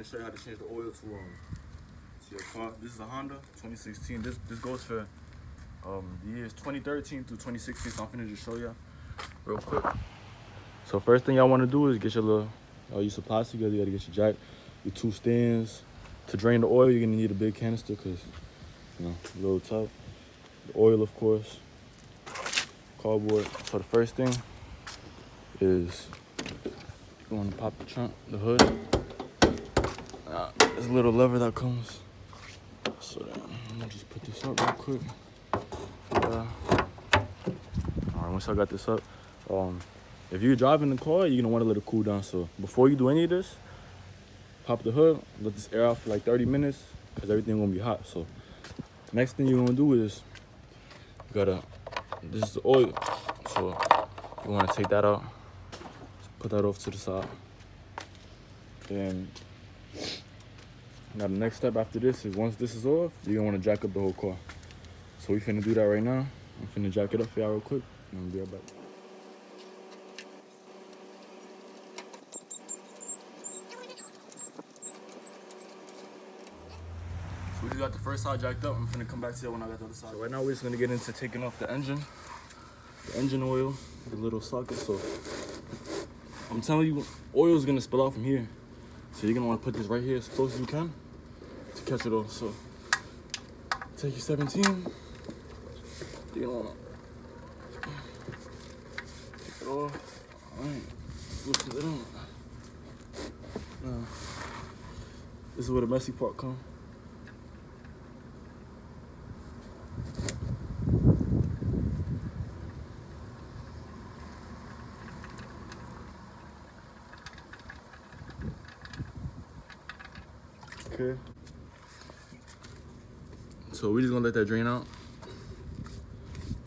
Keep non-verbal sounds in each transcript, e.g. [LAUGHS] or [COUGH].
finna show you how to change the oil to um to your car. This is a Honda 2016. This this goes for um the years 2013 through 2016. So I'm finna just show you real quick. So first thing y'all want to do is get your little uh, your supplies together. You gotta get your jack, your two stands. To drain the oil, you're gonna need a big canister because you know a little tough. The oil, of course. Cardboard. So the first thing is you want to pop the trunk, the hood. Uh, a little lever that comes. So then I'm gonna just put this up real quick. Yeah. All right, once I got this up, um, if you're driving the car, you're gonna want to let it cool down. So before you do any of this, pop the hood, let this air out for like 30 minutes, cause everything gonna be hot. So next thing you're gonna do is you gotta, this is the oil. So you wanna take that out, put that off to the side. Then now the next step after this is once this is off, you're gonna wanna jack up the whole car. So we finna do that right now. I'm finna jack it up for y'all real quick, and I'll be right back. So we just got the first side jacked up. I'm finna come back to you when I got the other side. So right now we're just gonna get into taking off the engine, the engine oil, the little socket. So I'm telling you, oil is gonna spill out from here. So you're gonna wanna put this right here as close as you can to catch it all. So take your 17. You're gonna wanna take it off. All right, loosen it. Now, this is where the messy part comes. Okay. So we're just gonna let that drain out.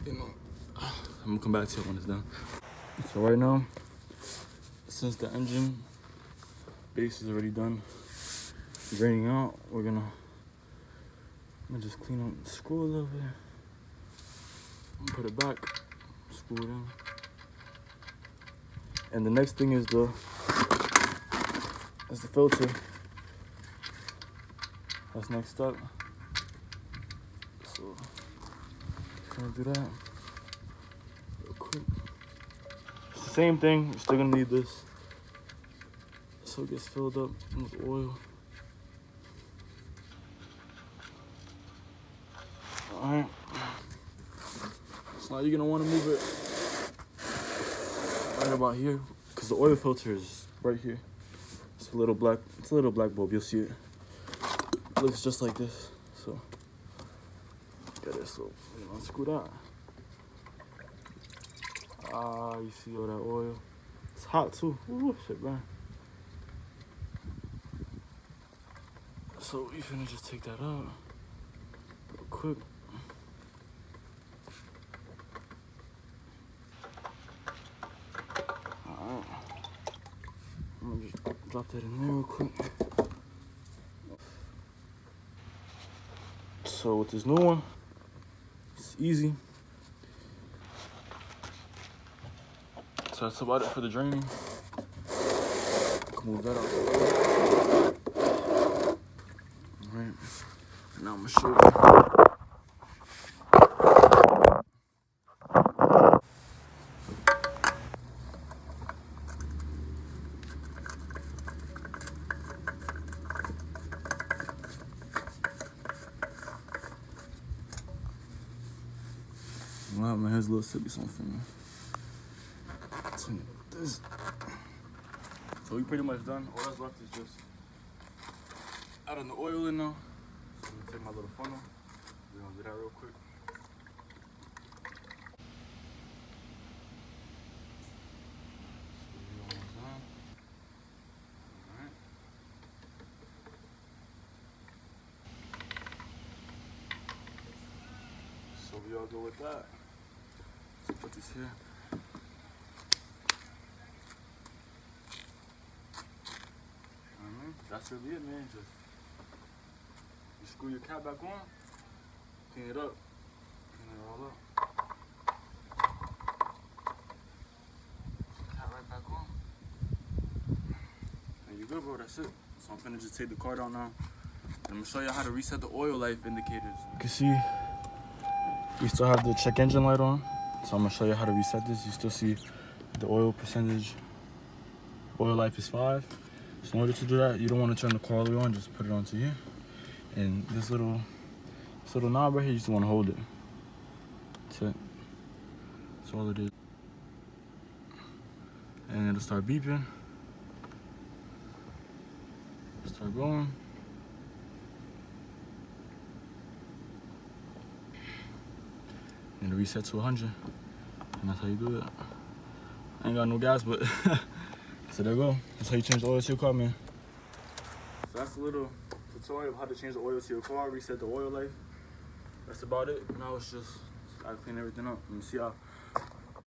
You know, I'm gonna come back to it when it's done. So right now, since the engine base is already done draining out, we're gonna, I'm gonna just clean up the screw a little bit. Put it back, screw it in. And the next thing is the is the filter. That's next up. So, gonna do that real quick. Same thing, you're still gonna need this. So it gets filled up with oil. Alright. So now you're gonna wanna move it right about here. Cause the oil filter is right here. It's a little black, it's a little black bulb, you'll see it looks just like this. So get it. So you know, unscrew that. Ah, you see all that oil. It's hot too. Ooh, shit, man. So we finna just take that out real quick. Alright. I'm gonna just drop that in there real quick. So with this new one, it's easy. So that's about it for the draining. Move that out. All right. Now I'm gonna show you. Wow, man, a little sippy something. This. So we pretty much done. All that's left is just adding the oil in now. So I'm gonna take my little funnel. We're gonna do that real quick. So we all go with that. Let's put this here. Alright, That's really it, man. Just you screw your cap back on, clean it up, clean it all up. Cap right back on. And you good, bro. that's it. So I'm finna just take the card out now. I'm gonna show you how to reset the oil life indicators. You can see we still have the check engine light on. So I'm gonna show you how to reset this. You still see the oil percentage. Oil life is five. So in order to do that, you don't want to turn the way on, just put it onto here. And this little this little knob right here, you just want to hold it. That's it. That's all it is. And it'll start beeping. Start going. And reset to 100. And that's how you do it. I ain't got no gas, but [LAUGHS] so there you go. That's how you change the oil to your car, man. So that's a little tutorial of how to change the oil to your car, reset the oil life. That's about it. Now it's just I clean everything up. Me see how